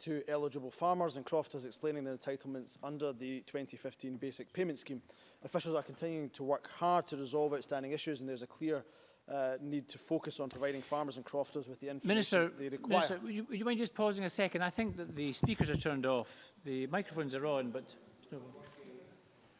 to eligible farmers, and crofters, explaining their entitlements under the 2015 Basic Payment Scheme. Officials are continuing to work hard to resolve outstanding issues, and there's a clear uh, need to focus on providing farmers and crofters with the information Minister, they require. Minister, would you, would you mind just pausing a second? I think that the speakers are turned off. The microphones are on, but... No.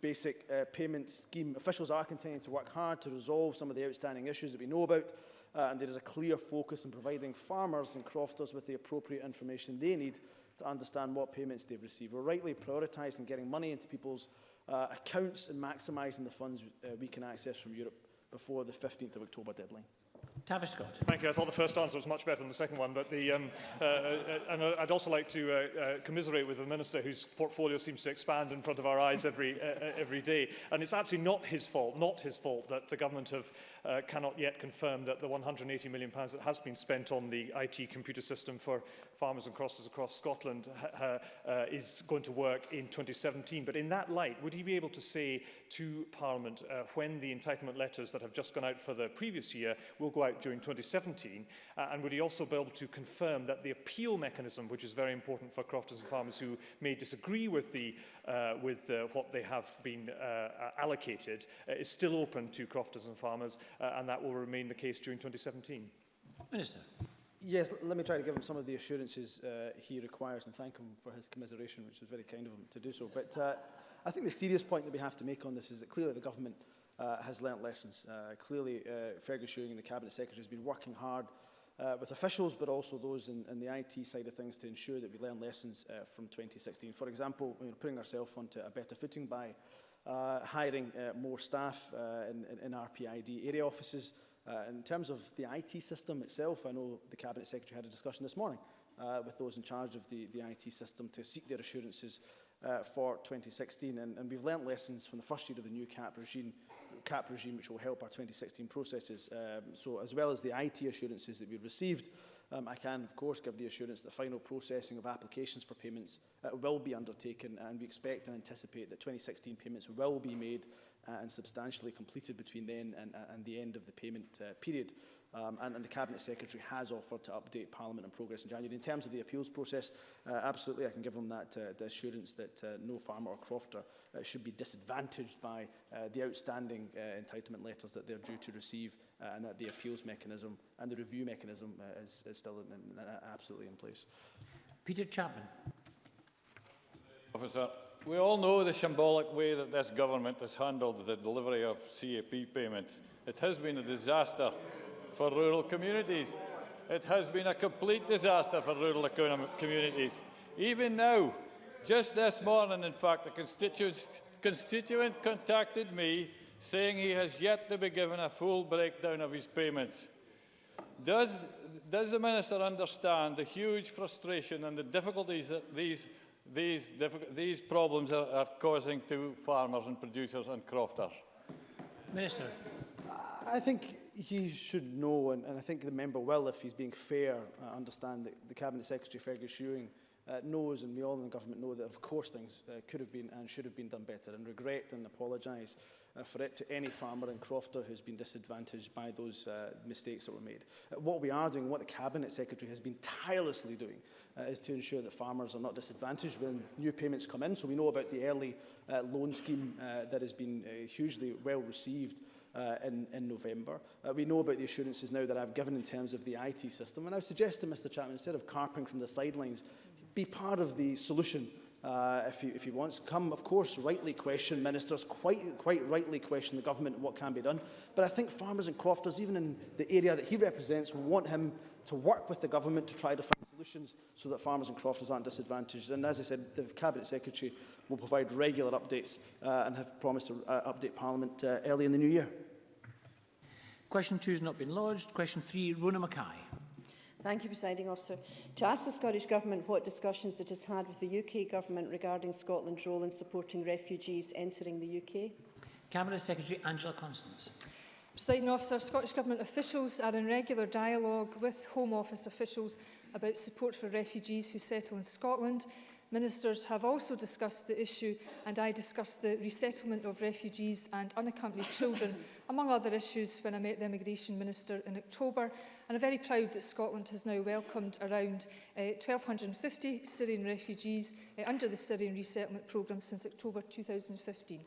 basic uh, payment scheme. Officials are continuing to work hard to resolve some of the outstanding issues that we know about, uh, and there is a clear focus on providing farmers and crofters with the appropriate information they need to understand what payments they've received. We're rightly prioritised getting money into people's uh, accounts and maximising the funds uh, we can access from Europe before the 15th of October deadline. Tavish Scott. Thank you. I thought the first answer was much better than the second one, but the, um, uh, uh, and uh, I'd also like to uh, uh, commiserate with the minister whose portfolio seems to expand in front of our eyes every uh, every day. And it's absolutely not his fault, not his fault that the government have uh, cannot yet confirm that the £180 million pounds that has been spent on the IT computer system for farmers and crossers across Scotland uh, uh, is going to work in 2017. But in that light, would he be able to say to Parliament uh, when the entitlement letters that have just gone out for the previous year will go out during 2017? Uh, and would he also be able to confirm that the appeal mechanism, which is very important for crofters and farmers who may disagree with the uh, with uh, what they have been uh, uh, allocated uh, is still open to crofters and farmers uh, and that will remain the case during 2017. Minister. Yes, let me try to give him some of the assurances uh, he requires and thank him for his commiseration, which was very kind of him to do so. But uh, I think the serious point that we have to make on this is that clearly the government uh, has learnt lessons. Uh, clearly, uh, Fergus Ewing and the Cabinet Secretary has been working hard uh, with officials, but also those in, in, the IT side of things to ensure that we learn lessons uh, from 2016. For example, you know, putting ourselves onto a better footing by uh, hiring uh, more staff uh, in, in, in, RPID area offices. Uh, in terms of the IT system itself, I know the Cabinet Secretary had a discussion this morning uh, with those in charge of the, the IT system to seek their assurances for 2016. And, and we've learnt lessons from the first year of the new CAP regime cap regime, which will help our 2016 processes. Um, so as well as the IT assurances that we've received, Um, I can, of course, give the assurance that the final processing of applications for payments uh, will be undertaken and we expect and anticipate that 2016 payments will be made uh, and substantially completed between then and, uh, and the end of the payment uh, period. Um, and, and the Cabinet Secretary has offered to update Parliament on progress in January. In terms of the appeals process, uh, absolutely I can give them that uh, the assurance that uh, no farmer or crofter uh, should be disadvantaged by uh, the outstanding uh, entitlement letters that they're due to receive uh, and that the appeals mechanism and the review mechanism uh, is, is still in, in, uh, absolutely in place. Peter Chapman. Officer, we all know the symbolic way that this government has handled the delivery of CAP payments. It has been a disaster for rural communities. It has been a complete disaster for rural communities. Even now, just this morning, in fact, a constituent contacted me saying he has yet to be given a full breakdown of his payments. Does, does the Minister understand the huge frustration and the difficulties that these, these, these problems are, are causing to farmers and producers and crofters? Minister. I think he should know, and, and I think the member will, if he's being fair, uh, understand that the Cabinet Secretary, Fergus Ewing, uh, knows and we all in the government know that of course things uh, could have been and should have been done better and regret and apologise uh, for it to any farmer in Crofter who's been disadvantaged by those uh, mistakes that were made. Uh, what we are doing, what the Cabinet Secretary has been tirelessly doing uh, is to ensure that farmers are not disadvantaged when new payments come in. So we know about the early uh, loan scheme uh, that has been uh, hugely well received uh, in, in November. Uh, we know about the assurances now that I've given in terms of the IT system, and I suggest to Mr Chapman, instead of carping from the sidelines, be part of the solution uh, if, he, if he wants. Come, of course, rightly question ministers, quite, quite rightly question the government and what can be done. But I think farmers and crofters, even in the area that he represents, will want him to work with the government to try to find solutions so that farmers and crofters aren't disadvantaged. And as I said, the Cabinet Secretary will provide regular updates uh, and have promised to uh, update Parliament uh, early in the new year. Question two has not been lodged. Question three, Rona Mackay. Thank you, Presiding Officer. To ask the Scottish Government what discussions it has had with the UK Government regarding Scotland's role in supporting refugees entering the UK. Cabinet Secretary Angela Constance. Presiding officer, Scottish Government officials are in regular dialogue with Home Office officials about support for refugees who settle in Scotland. Ministers have also discussed the issue and I discussed the resettlement of refugees and unaccompanied children, among other issues, when I met the Immigration Minister in October. And I'm very proud that Scotland has now welcomed around uh, eh, 1,250 Syrian refugees uh, under the Syrian resettlement programme since October 2015.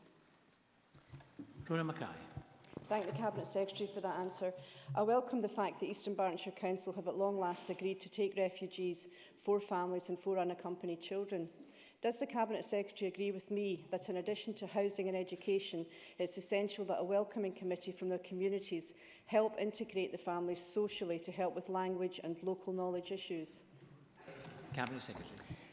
Rona Mackay thank the Cabinet Secretary for that answer. I welcome the fact that Eastern Bartonshire Council have at long last agreed to take refugees, four families and four unaccompanied children. Does the Cabinet Secretary agree with me that in addition to housing and education, it's essential that a welcoming committee from their communities help integrate the families socially to help with language and local knowledge issues? Cabinet Secretary.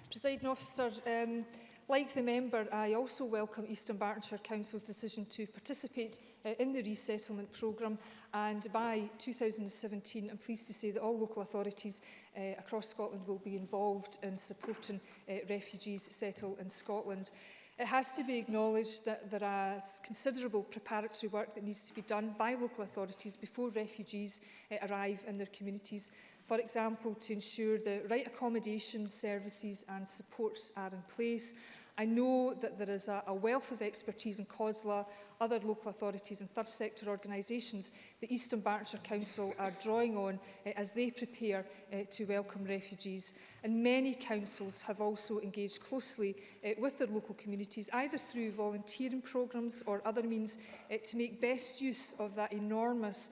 Presiding officer, um, Like the member, I also welcome Eastern Bartonshire Council's decision to participate uh, in the resettlement programme and by 2017 I'm pleased to say that all local authorities uh, across Scotland will be involved in supporting uh, refugees settle in Scotland. It has to be acknowledged that there is considerable preparatory work that needs to be done by local authorities before refugees uh, arrive in their communities For example, to ensure the right accommodation, services and supports are in place. I know that there is a, a wealth of expertise in COSLA, other local authorities and third sector organisations the Eastern Berkshire Council are drawing on uh, as they prepare uh, to welcome refugees. And many councils have also engaged closely uh, with their local communities, either through volunteering programmes or other means, uh, to make best use of that enormous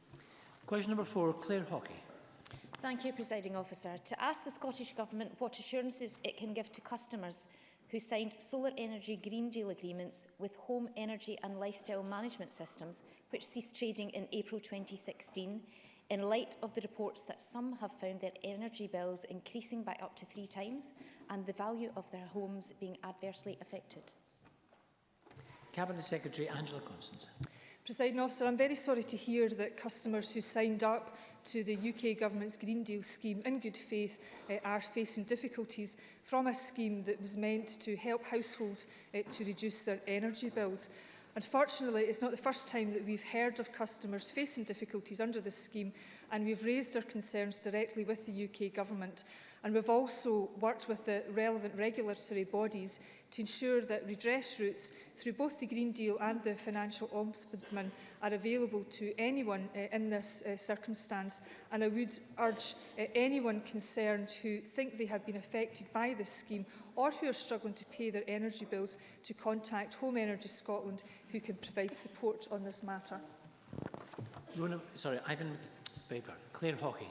Question number four, Claire Hockey. Thank you, Presiding Officer. To ask the Scottish Government what assurances it can give to customers who signed solar energy green deal agreements with home energy and lifestyle management systems, which ceased trading in April 2016, in light of the reports that some have found their energy bills increasing by up to three times and the value of their homes being adversely affected? Cabinet Secretary Angela Constance. President officer, I'm very sorry to hear that customers who signed up to the UK government's Green Deal scheme in good faith uh, are facing difficulties from a scheme that was meant to help households uh, to reduce their energy bills. Unfortunately, it's not the first time that we've heard of customers facing difficulties under this scheme, and we've raised our concerns directly with the UK government. And we've also worked with the relevant regulatory bodies to ensure that redress routes through both the Green Deal and the Financial Ombudsman are available to anyone uh, in this uh, circumstance. And I would urge uh, anyone concerned who think they have been affected by this scheme or who are struggling to pay their energy bills to contact Home Energy Scotland who can provide support on this matter. Rona, sorry, Ivan Baber, Claire Hockey.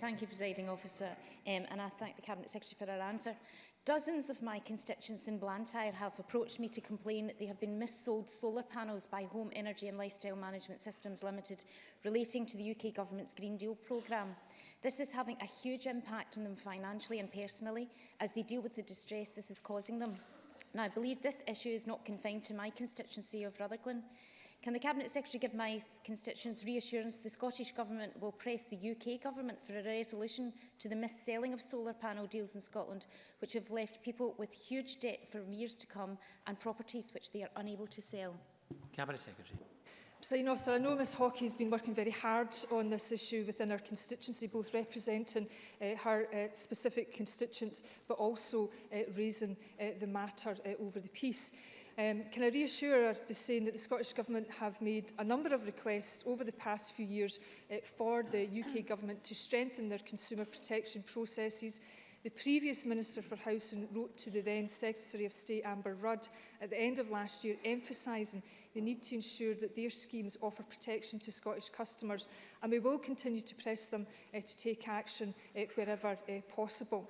Thank you, Presiding Officer, um, and I thank the Cabinet Secretary for her answer. Dozens of my constituents in Blantyre have approached me to complain that they have been missold solar panels by Home Energy and Lifestyle Management Systems Limited relating to the UK Government's Green Deal programme. This is having a huge impact on them financially and personally as they deal with the distress this is causing them. Now, I believe this issue is not confined to my constituency of Rutherglen. Can the Cabinet Secretary give my constituents reassurance the Scottish Government will press the UK Government for a resolution to the mis-selling of solar panel deals in Scotland, which have left people with huge debt for years to come and properties which they are unable to sell? Cabinet Secretary. Sign off. So I know Ms Hockey has been working very hard on this issue within her constituency, both representing uh, her uh, specific constituents, but also uh, raising uh, the matter uh, over the piece. Um, can I reassure her by saying that the Scottish Government have made a number of requests over the past few years uh, for the UK Government to strengthen their consumer protection processes, The previous Minister for Housing wrote to the then Secretary of State Amber Rudd at the end of last year emphasising They need to ensure that their schemes offer protection to Scottish customers and we will continue to press them uh, to take action uh, wherever uh, possible.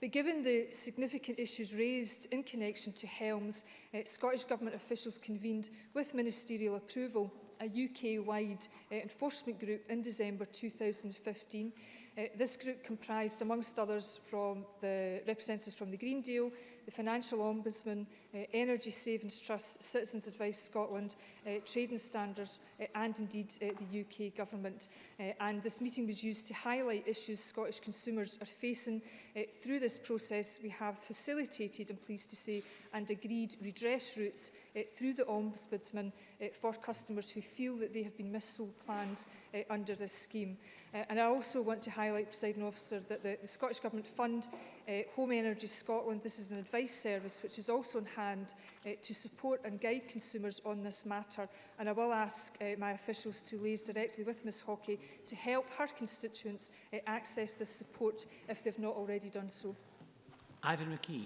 But given the significant issues raised in connection to Helms, uh, Scottish Government officials convened with ministerial approval a UK-wide uh, enforcement group in December 2015. Uh, this group comprised, amongst others, from the representatives from the Green Deal, the Financial Ombudsman, uh, Energy Savings Trust, Citizens Advice Scotland, uh, Trading Standards uh, and indeed uh, the UK Government. Uh, and this meeting was used to highlight issues Scottish consumers are facing. Uh, through this process, we have facilitated, I'm pleased to say, and agreed redress routes uh, through the Ombudsman uh, for customers who feel that they have been missold plans uh, under this scheme. Uh, and I also want to highlight, President Officer, that the, the Scottish Government Fund uh, Home Energy Scotland, this is an advice service which is also on hand uh, to support and guide consumers on this matter. And I will ask uh, my officials to liaise directly with Ms Hockey to help her constituents uh, access this support if they've not already done so. Ivan McKee.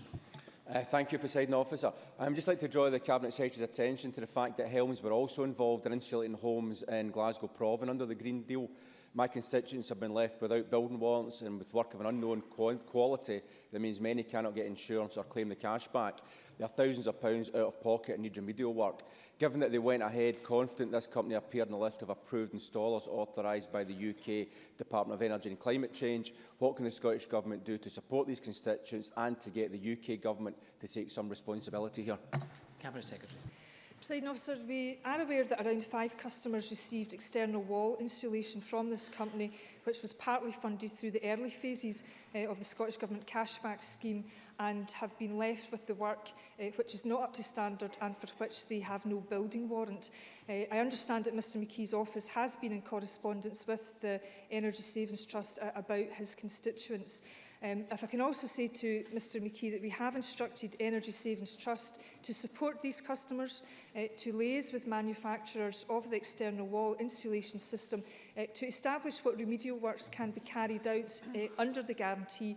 Uh, thank you, President Officer. would just like to draw the Cabinet Secretary's attention to the fact that Helms were also involved in insulating homes in Glasgow Province under the Green Deal. My constituents have been left without building warrants and with work of an unknown quality that means many cannot get insurance or claim the cash back. They are thousands of pounds out of pocket and need remedial work. Given that they went ahead confident this company appeared on the list of approved installers authorised by the UK Department of Energy and Climate Change, what can the Scottish Government do to support these constituents and to get the UK Government to take some responsibility here? Cabinet Secretary. Presiding officer, we are aware that around five customers received external wall insulation from this company, which was partly funded through the early phases uh, of the Scottish Government cashback scheme and have been left with the work uh, which is not up to standard and for which they have no building warrant. Uh, I understand that Mr McKee's office has been in correspondence with the Energy Savings Trust uh, about his constituents. Um, if I can also say to Mr McKee that we have instructed Energy Savings Trust to support these customers, uh, to liaise with manufacturers of the external wall insulation system uh, to establish what remedial works can be carried out uh, under the guarantee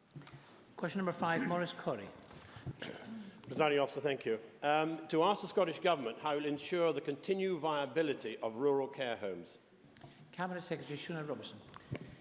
Question number five, Maurice Corrie. Presiding officer, thank you. Um, to ask the Scottish Government how it will ensure the continued viability of rural care homes. Cabinet Secretary Shuna Robertson.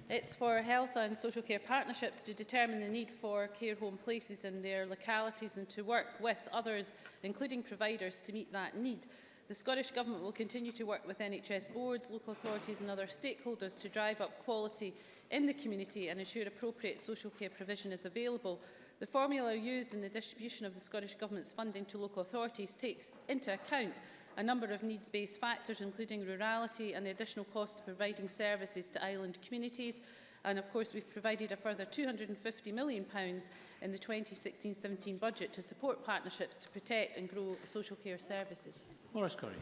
It's for health and social care partnerships to determine the need for care home places in their localities and to work with others, including providers, to meet that need. The Scottish Government will continue to work with NHS boards, local authorities and other stakeholders to drive up quality in the community and ensure appropriate social care provision is available The formula used in the distribution of the Scottish Government's funding to local authorities takes into account a number of needs-based factors, including rurality and the additional cost of providing services to island communities. And of course, we've provided a further £250 million pounds in the 2016-17 budget to support partnerships to protect and grow social care services. Maurice Curry.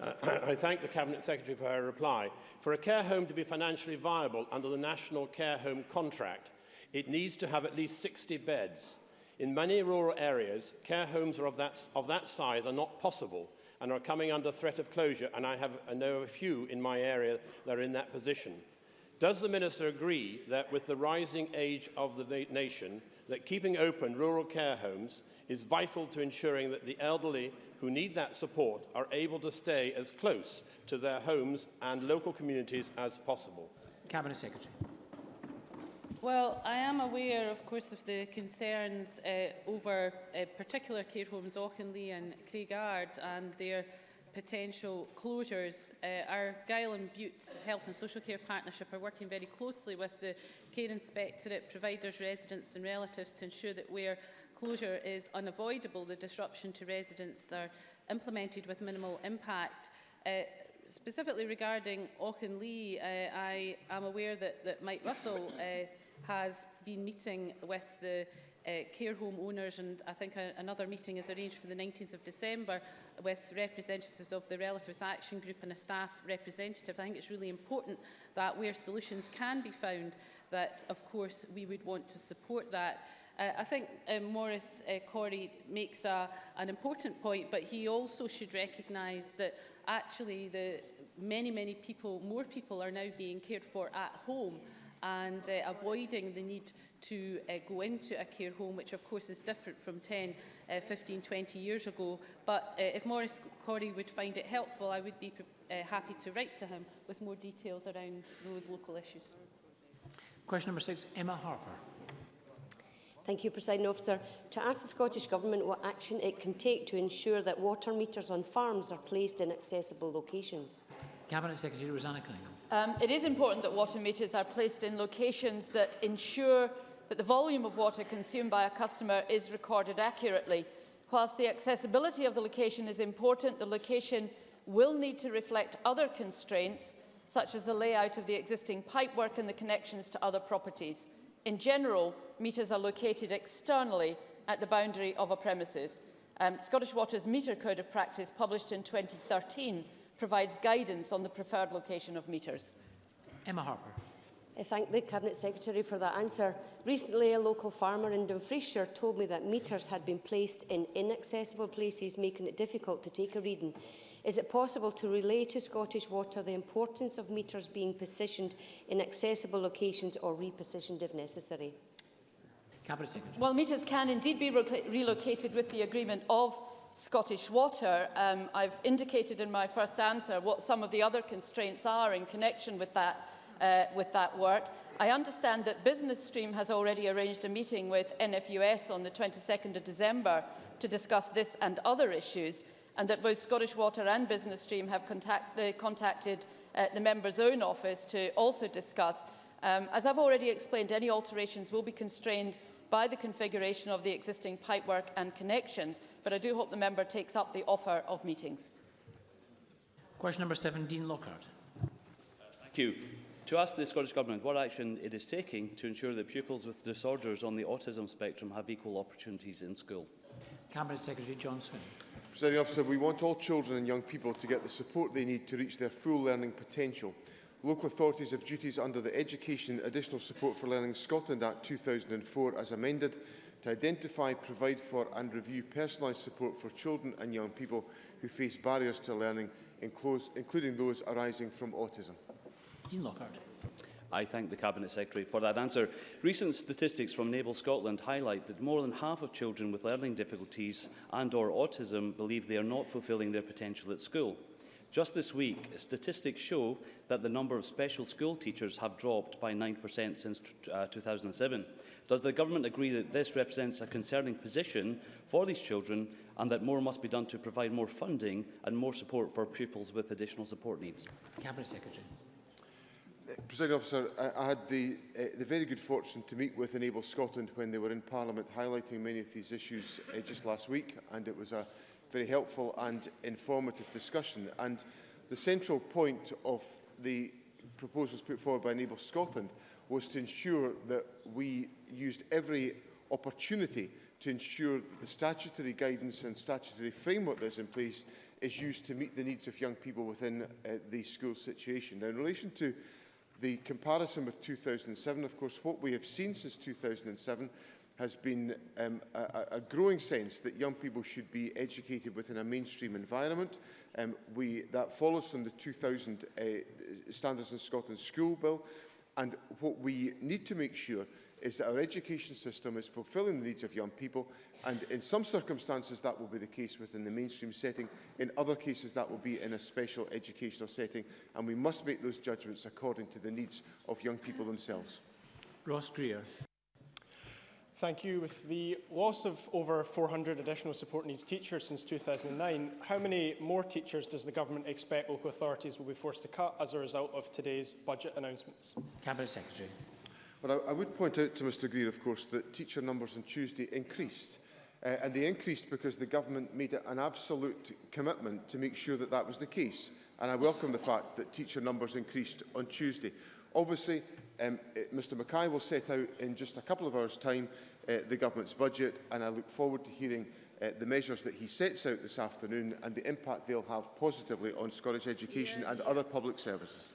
Uh, I thank the Cabinet Secretary for her reply. For a care home to be financially viable under the National Care Home Contract, It needs to have at least 60 beds. In many rural areas, care homes of that, of that size are not possible and are coming under threat of closure, and I, have, I know a few in my area that are in that position. Does the Minister agree that with the rising age of the nation, that keeping open rural care homes is vital to ensuring that the elderly who need that support are able to stay as close to their homes and local communities as possible? Cabinet Secretary. Well, I am aware, of course, of the concerns uh, over uh, particular care homes, Auchinleigh and Craigard, and their potential closures. Uh, our Guile and Butte Health and Social Care Partnership are working very closely with the Care Inspectorate, providers, residents and relatives to ensure that where closure is unavoidable, the disruption to residents are implemented with minimal impact. Uh, specifically regarding Auchinleigh, uh, I am aware that, that Mike Russell uh, has been meeting with the uh, care home owners and I think a, another meeting is arranged for the 19th of December with representatives of the Relatives Action Group and a staff representative. I think it's really important that where solutions can be found that of course we would want to support that. Uh, I think uh, Morris uh, Corey makes a, an important point, but he also should recognise that actually the many, many people, more people are now being cared for at home. Yeah and uh, avoiding the need to uh, go into a care home, which of course is different from 10, uh, 15, 20 years ago. But uh, if Maurice Corey would find it helpful, I would be uh, happy to write to him with more details around those local issues. Question number six, Emma Harper. Thank you, President Officer. To ask the Scottish Government what action it can take to ensure that water meters on farms are placed in accessible locations. Cabinet Secretary Rosanna Cunningham. Um, it is important that water meters are placed in locations that ensure that the volume of water consumed by a customer is recorded accurately. Whilst the accessibility of the location is important, the location will need to reflect other constraints, such as the layout of the existing pipework and the connections to other properties. In general, meters are located externally at the boundary of a premises. Um, Scottish Water's Meter Code of Practice, published in 2013, provides guidance on the preferred location of metres. Emma Harper. I thank the Cabinet Secretary for that answer. Recently, a local farmer in Dumfriesshire told me that metres had been placed in inaccessible places, making it difficult to take a reading. Is it possible to relay to Scottish Water the importance of metres being positioned in accessible locations or repositioned if necessary? Cabinet Secretary. Well, metres can indeed be relocated with the agreement of Scottish Water, um, I've indicated in my first answer what some of the other constraints are in connection with that, uh, with that work. I understand that Business Stream has already arranged a meeting with NFUS on the 22nd of December to discuss this and other issues, and that both Scottish Water and Business Stream have contact, uh, contacted uh, the member's own office to also discuss. Um, as I've already explained, any alterations will be constrained by the configuration of the existing pipework and connections, but I do hope the member takes up the offer of meetings. Question number seven, Dean Lockhart. thank you. To ask the Scottish Government what action it is taking to ensure that pupils with disorders on the autism spectrum have equal opportunities in school. Cabinet Secretary Johnson. Presiding officer, we want all children and young people to get the support they need to reach their full learning potential. Local authorities have duties under the Education and Additional Support for Learning Scotland Act 2004 as amended to identify, provide for and review personalised support for children and young people who face barriers to learning, including those arising from autism. Dean Lockhart. I thank the Cabinet Secretary for that answer. Recent statistics from Naval Scotland highlight that more than half of children with learning difficulties and or autism believe they are not fulfilling their potential at school. Just this week, statistics show that the number of special school teachers have dropped by 9% since uh, 2007. Does the government agree that this represents a concerning position for these children and that more must be done to provide more funding and more support for pupils with additional support needs? Cabinet Secretary. Uh, President Officer, I, I had the, uh, the very good fortune to meet with Enable Scotland when they were in Parliament highlighting many of these issues uh, just last week and it was a very helpful and informative discussion. And the central point of the proposals put forward by Enable Scotland was to ensure that we used every opportunity to ensure that the statutory guidance and statutory framework that's in place is used to meet the needs of young people within uh, the school situation. Now, in relation to the comparison with 2007, of course, what we have seen since 2007 has been um, a, a growing sense that young people should be educated within a mainstream environment. Um, we, that follows from the 2000 uh, Standards in Scotland School Bill. And what we need to make sure is that our education system is fulfilling the needs of young people and in some circumstances that will be the case within the mainstream setting in other cases that will be in a special educational setting and we must make those judgments according to the needs of young people themselves Ross Greer Thank you. With the loss of over 400 additional support needs teachers since 2009, how many more teachers does the government expect local authorities will be forced to cut as a result of today's budget announcements? Cabinet Secretary. Well, I, I would point out to Mr Greer, of course, that teacher numbers on Tuesday increased. Uh, and they increased because the government made an absolute commitment to make sure that that was the case. And I welcome the fact that teacher numbers increased on Tuesday. Obviously, Um, eh, Mr Mackay will set out in just a couple of hours' time uh, the government's budget, and I look forward to hearing uh, the measures that he sets out this afternoon and the impact they'll have positively on Scottish education yeah, and yeah. other public services.